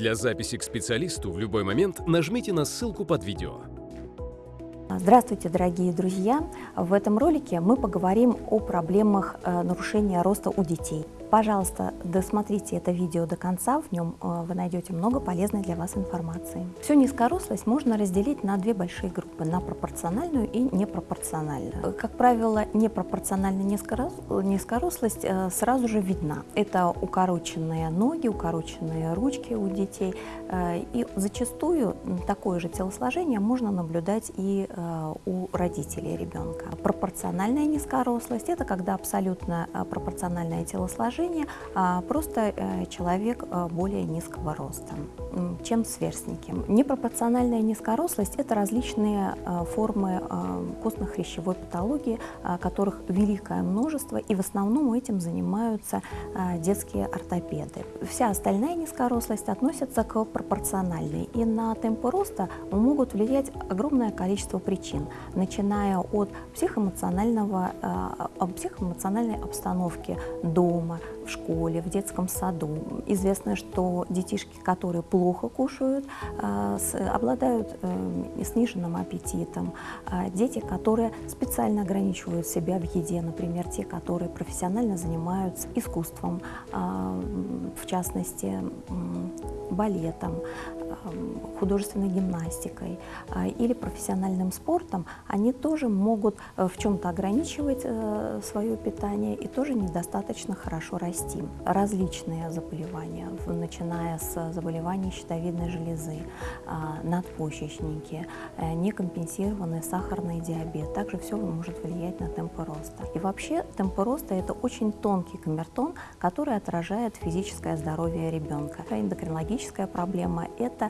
Для записи к специалисту в любой момент нажмите на ссылку под видео. Здравствуйте, дорогие друзья! В этом ролике мы поговорим о проблемах э, нарушения роста у детей. Пожалуйста, досмотрите это видео до конца, в нем э, вы найдете много полезной для вас информации. Всю низкорослость можно разделить на две большие группы, на пропорциональную и непропорциональную. Как правило, непропорциональная низкорослость э, сразу же видна. Это укороченные ноги, укороченные ручки у детей, э, и зачастую такое же телосложение можно наблюдать и у родителей ребенка. Пропорциональная низкорослость – это когда абсолютно пропорциональное телосложение а просто э, человек э, более низкого роста, чем сверстники. Непропорциональная низкорослость – это различные э, формы костно-хрящевой патологии, которых великое множество, и в основном этим занимаются детские ортопеды. Вся остальная низкорослость относится к пропорциональной, и на темпы роста могут влиять огромное количество причин, начиная от психоэмоционального, психоэмоциональной обстановки дома, в школе, в детском саду. Известно, что детишки, которые плохо кушают, а, обладают э, сниженным аппетитом. А дети, которые специально ограничивают себя в еде, например, те, которые профессионально занимаются искусством, а, в частности, балетом, художественной гимнастикой или профессиональным спортом, они тоже могут э, в чем-то ограничивать э, свое питание и тоже недостаточно хорошо расти. Различные заболевания, начиная с заболеваний щитовидной железы, надпочечники, э, некомпенсированный сахарный диабет, также все может влиять на темпы роста. И вообще темпы роста – это очень тонкий камертон, который отражает физическое здоровье ребенка. Эндокринологическая проблема – это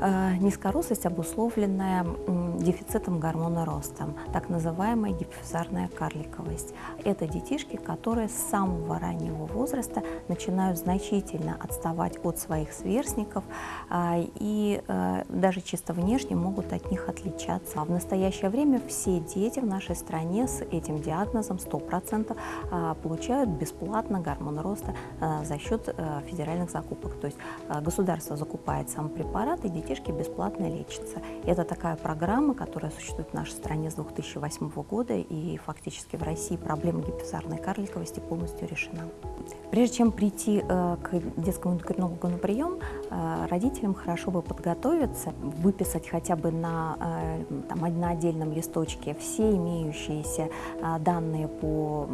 Э, низкорослость, обусловленная дефицитом гормона роста, так называемая гипофизарная карликовость. Это детишки, которые с самого раннего возраста начинают значительно отставать от своих сверстников а, и э, даже чисто внешне могут от них отличаться. В настоящее время все дети в нашей стране с этим диагнозом 100% а, получают бесплатно гормон роста э, за счет федеральных закупок. То есть государство закупает сам препарат, и детишки бесплатно лечатся. Это такая программа, которая существует в нашей стране с 2008 года, и фактически в России проблема гипофизарной карликовости полностью решена. Прежде чем прийти э, к детскому эндокринологу на прием, э, родителям хорошо бы подготовиться, выписать хотя бы на, э, там, на отдельном листочке все имеющиеся данные по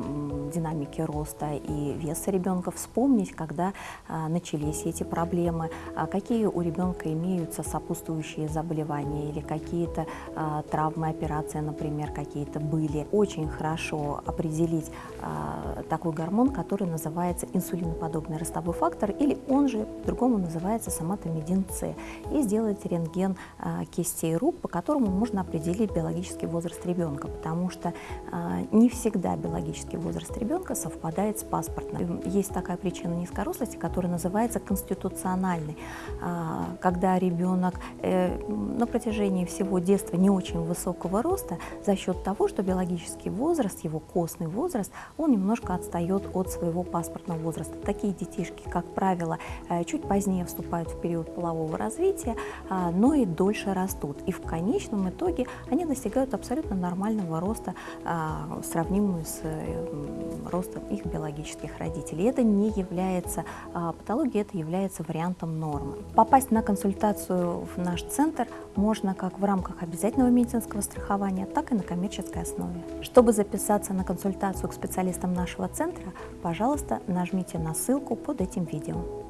динамике роста и веса ребенка, вспомнить, когда начались эти проблемы, какие у ребенка имеются сопутствующие заболевания или какие-то травмы, операции, например, какие-то были. Очень хорошо определить такой гормон, который называется инсулиноподобный ростовой фактор, или он же по-другому называется соматомедин С, и сделать рентген а, кистей рук, по которому можно определить биологический возраст ребенка, потому что а, не всегда биологический возраст ребенка совпадает с паспортным. Есть такая причина низкорослости, которая называется конституциональной, а, когда ребенок э, на протяжении всего детства не очень высокого роста за счет того, что биологический возраст, его костный возраст, он немножко отстает от своего паспортного возраста. Такие детишки, как правило, э, чуть позднее вступают в период полового развития, а, но и дольше растут. И в конечном итоге они достигают абсолютно нормального роста, а, сравнимого с э, ростом их биологических родителей. Это не является а, патологией, это является вариантом нормы. Попасть на консультацию в наш центр можно как в рамках обязательного медицинского страхования, так и на коммерческой основе. Чтобы записаться на консультацию к специалистам нашего центра, пожалуйста, нажмите на ссылку под этим видео.